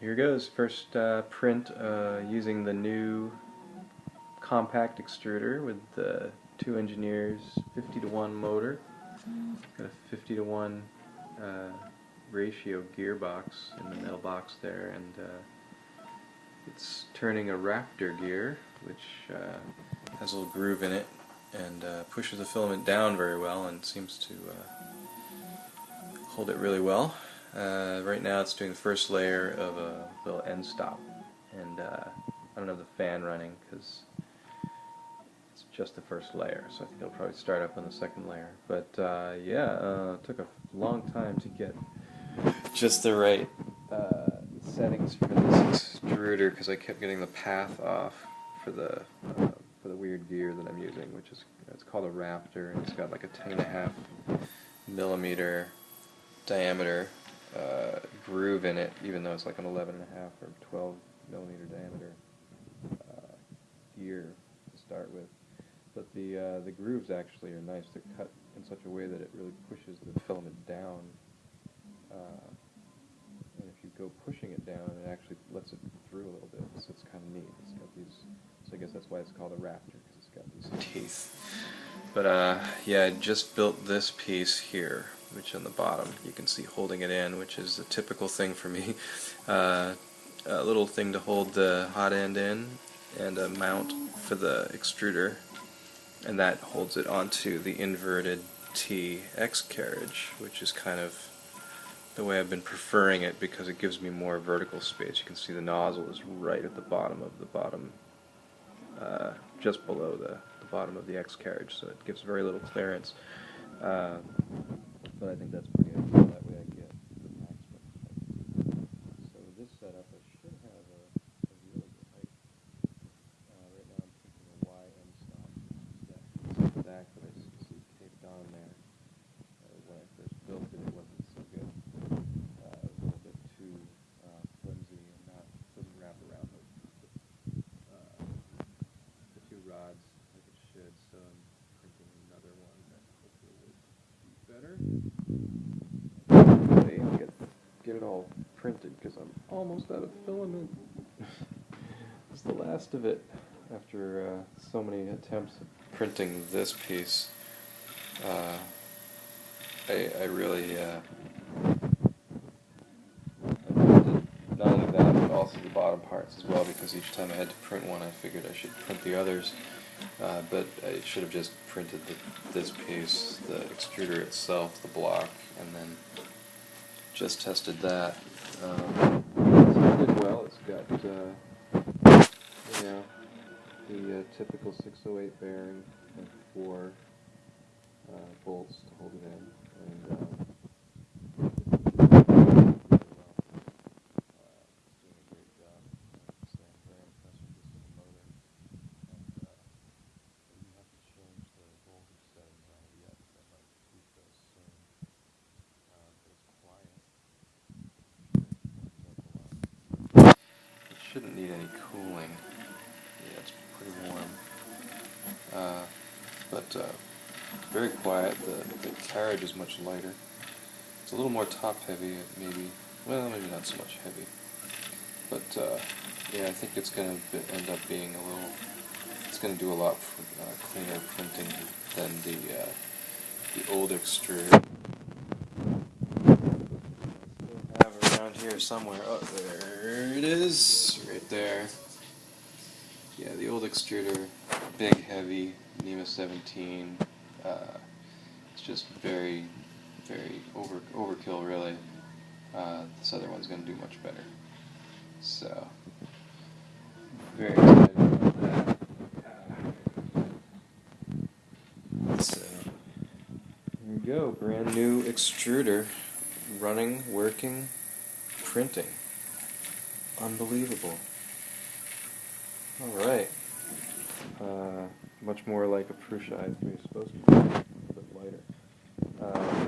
Here goes, first uh, print uh, using the new compact extruder with the two engineers 50 to 1 motor. Got a 50 to 1 uh, ratio gearbox in the metal box there and uh, it's turning a Raptor gear which uh, has a little groove in it and uh, pushes the filament down very well and seems to hold it really well. Uh, right now it's doing the first layer of a little end stop. And uh, I don't have the fan running because it's just the first layer so I think it'll probably start up on the second layer. But uh, yeah uh, it took a long time to get just the right uh, settings for this extruder because I kept getting the path off for the uh, for the weird gear that I'm using which is it's called a Raptor and it's got like a 10 and a half millimeter diameter uh, groove in it, even though it's like an 11 and a half or 12 millimeter diameter uh, gear to start with. But the uh, the grooves actually are nice. They're cut in such a way that it really pushes the filament down. Uh, and if you go pushing it down, it actually lets it through a little bit. So it's kind of neat. It's got these. So I guess that's why it's called a Raptor because it's got these teeth. But uh, yeah, I just built this piece here which on the bottom you can see holding it in, which is a typical thing for me. Uh, a little thing to hold the hot end in, and a mount for the extruder, and that holds it onto the inverted T X carriage, which is kind of the way I've been preferring it because it gives me more vertical space. You can see the nozzle is right at the bottom of the bottom, uh, just below the, the, bottom of the X carriage, so it gives very little clearance. Uh, but I think that's pretty ideal. That way I get the maximum height. So with this setup, I should have a, a really good height. Uh, right now I'm thinking a Y end stop, which is that piece at the back that I see taped on there. Uh, when I first built it, it wasn't so good. Uh, it was a little bit too uh, flimsy and not doesn't wrap around the, the, uh, the two rods like it should. So I'm printing another one that hopefully will be better get it all printed because I'm almost out of filament. it's the last of it after uh, so many attempts at printing this piece. Uh, I, I really uh, not only that but also the bottom parts as well because each time I had to print one I figured I should print the others. Uh, but I should have just printed the, this piece, the extruder itself, the block, and then just tested that. Um, it did well. It's got, uh, you know, the uh, typical 608 bearing and four uh, bolts to hold it in. And, uh, need any cooling. Yeah, it's pretty warm. Uh, but uh, very quiet. The, the carriage is much lighter. It's a little more top heavy, maybe. Well, maybe not so much heavy. But uh, yeah, I think it's going to end up being a little. It's going to do a lot for, uh, cleaner printing than the uh, the old extruder. Have around here somewhere. Oh, there it is, there. Yeah, the old extruder, big, heavy, NEMA 17. Uh, it's just very, very over overkill, really. Uh, this other one's going to do much better. So, very excited about that. So, here we go, brand new extruder, running, working printing. Unbelievable. Alright. Uh, much more like a Prusa i3 is supposed to be, a bit lighter. Uh,